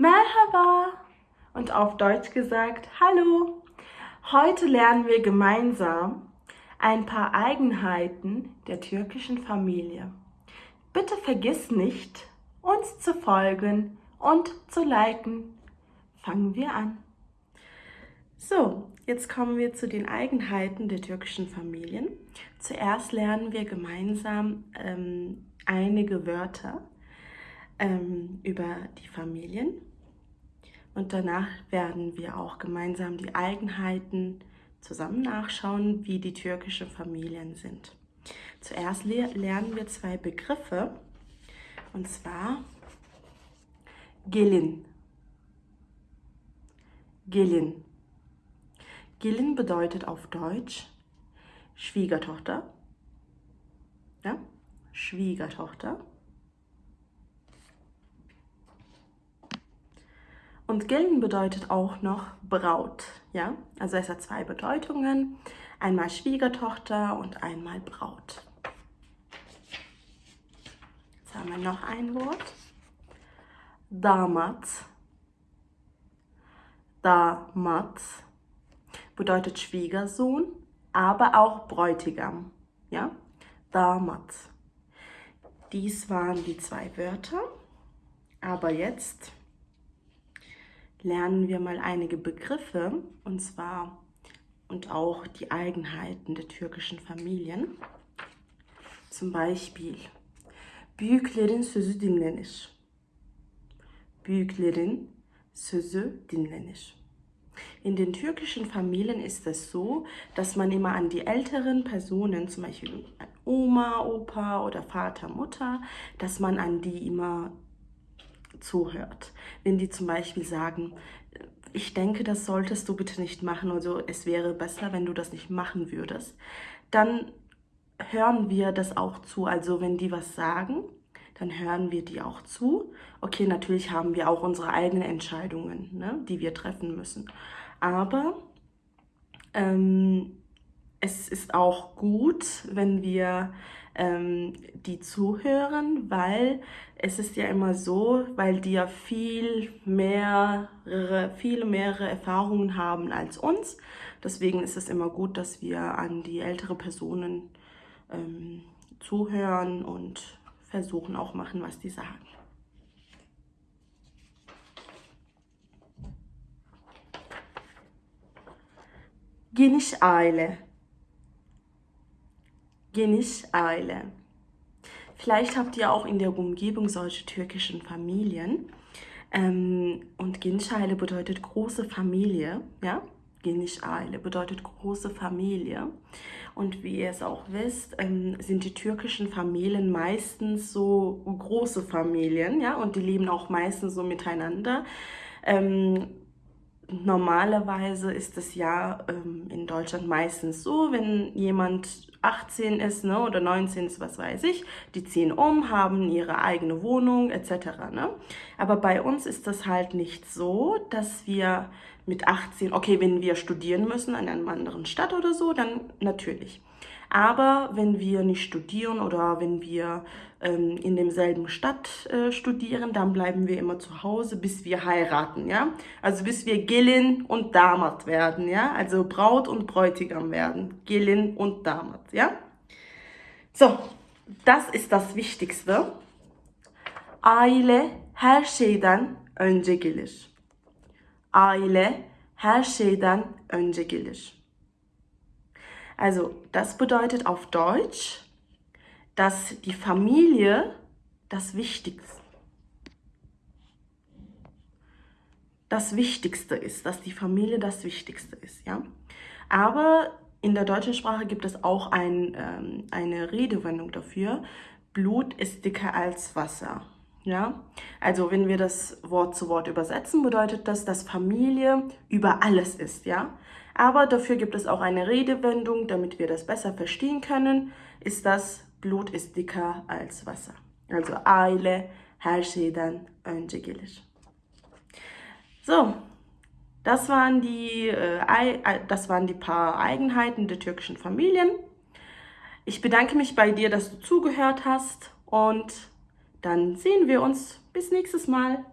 Merhaba und auf Deutsch gesagt Hallo. Heute lernen wir gemeinsam ein paar Eigenheiten der türkischen Familie. Bitte vergiss nicht, uns zu folgen und zu liken. Fangen wir an. So, jetzt kommen wir zu den Eigenheiten der türkischen Familien. Zuerst lernen wir gemeinsam ähm, einige Wörter ähm, über die Familien und danach werden wir auch gemeinsam die Eigenheiten zusammen nachschauen, wie die türkischen Familien sind. Zuerst lernen wir zwei Begriffe und zwar Gelin. Gelin. Gelin bedeutet auf Deutsch Schwiegertochter. Ja? Schwiegertochter. Und Gelin bedeutet auch noch Braut. Ja? Also es hat zwei Bedeutungen. Einmal Schwiegertochter und einmal Braut. Jetzt haben wir noch ein Wort. Damat. Damat bedeutet Schwiegersohn, aber auch Bräutigam. Ja? Damat. Dies waren die zwei Wörter. Aber jetzt lernen wir mal einige Begriffe und zwar und auch die Eigenheiten der türkischen Familien. Zum Beispiel Büyüklerin sözü dinlenir. Büyüklerin sözü dinlenir. In den türkischen Familien ist es so, dass man immer an die älteren Personen, zum Beispiel Oma, Opa oder Vater, Mutter, dass man an die immer zuhört. Wenn die zum Beispiel sagen, ich denke, das solltest du bitte nicht machen, also es wäre besser, wenn du das nicht machen würdest, dann hören wir das auch zu. Also wenn die was sagen, dann hören wir die auch zu. Okay, natürlich haben wir auch unsere eigenen Entscheidungen, ne, die wir treffen müssen. Aber ähm, es ist auch gut, wenn wir ähm, die zuhören, weil es ist ja immer so, weil die ja viel mehrere, viele mehrere Erfahrungen haben als uns. Deswegen ist es immer gut, dass wir an die ältere Personen ähm, zuhören und versuchen auch machen, was die sagen. Geniş aile Geniş Aile. Vielleicht habt ihr auch in der Umgebung solche türkischen Familien. Ähm, und Geniş Aile bedeutet große Familie, ja? Geniş Aile bedeutet große Familie. Und wie ihr es auch wisst, ähm, sind die türkischen Familien meistens so große Familien, ja? Und die leben auch meistens so miteinander. Ähm, normalerweise ist es ja ähm, in Deutschland meistens so, wenn jemand 18 ist ne, oder 19 ist, was weiß ich, die ziehen um, haben ihre eigene Wohnung etc. Ne? Aber bei uns ist das halt nicht so, dass wir mit 18, okay, wenn wir studieren müssen an einer anderen Stadt oder so, dann natürlich. Aber wenn wir nicht studieren oder wenn wir ähm, in demselben Stadt äh, studieren, dann bleiben wir immer zu Hause, bis wir heiraten, ja. Also bis wir Gelin und Damat werden, ja. Also Braut und Bräutigam werden. Gelin und Damat, ja. So, das ist das Wichtigste. Aile her şeyden önce gelir. Aile her şeyden önce gelir. Also das bedeutet auf Deutsch, dass die Familie das Wichtigste, das Wichtigste ist, dass die Familie das Wichtigste ist, ja. Aber in der deutschen Sprache gibt es auch ein, ähm, eine Redewendung dafür. Blut ist dicker als Wasser. Ja, also wenn wir das Wort zu Wort übersetzen, bedeutet das, dass Familie über alles ist, ja. Aber dafür gibt es auch eine Redewendung, damit wir das besser verstehen können, ist das Blut ist dicker als Wasser. Also aile her şeyden. So, das waren die, äh, das waren die paar Eigenheiten der türkischen Familien. Ich bedanke mich bei dir, dass du zugehört hast und dann sehen wir uns bis nächstes Mal.